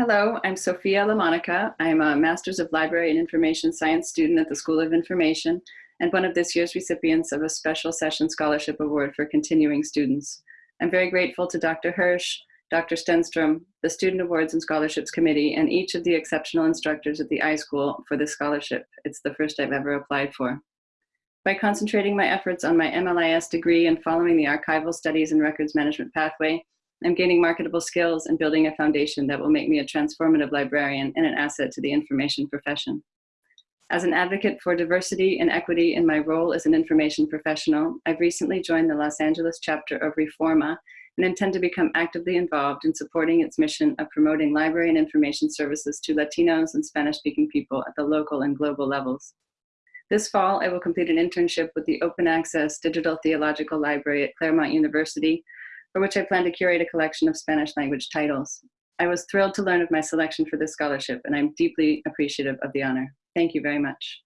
Hello, I'm Sophia LaMonica. I'm a Master's of Library and Information Science student at the School of Information and one of this year's recipients of a Special Session Scholarship Award for continuing students. I'm very grateful to Dr. Hirsh, Dr. Stenstrom, the Student Awards and Scholarships Committee, and each of the exceptional instructors at the iSchool for this scholarship. It's the first I've ever applied for. By concentrating my efforts on my MLIS degree and following the archival studies and records management pathway, I'm gaining marketable skills and building a foundation that will make me a transformative librarian and an asset to the information profession. As an advocate for diversity and equity in my role as an information professional, I've recently joined the Los Angeles chapter of Reforma and intend to become actively involved in supporting its mission of promoting library and information services to Latinos and Spanish-speaking people at the local and global levels. This fall, I will complete an internship with the Open Access Digital Theological Library at Claremont University, for which I plan to curate a collection of Spanish language titles. I was thrilled to learn of my selection for this scholarship, and I'm deeply appreciative of the honor. Thank you very much.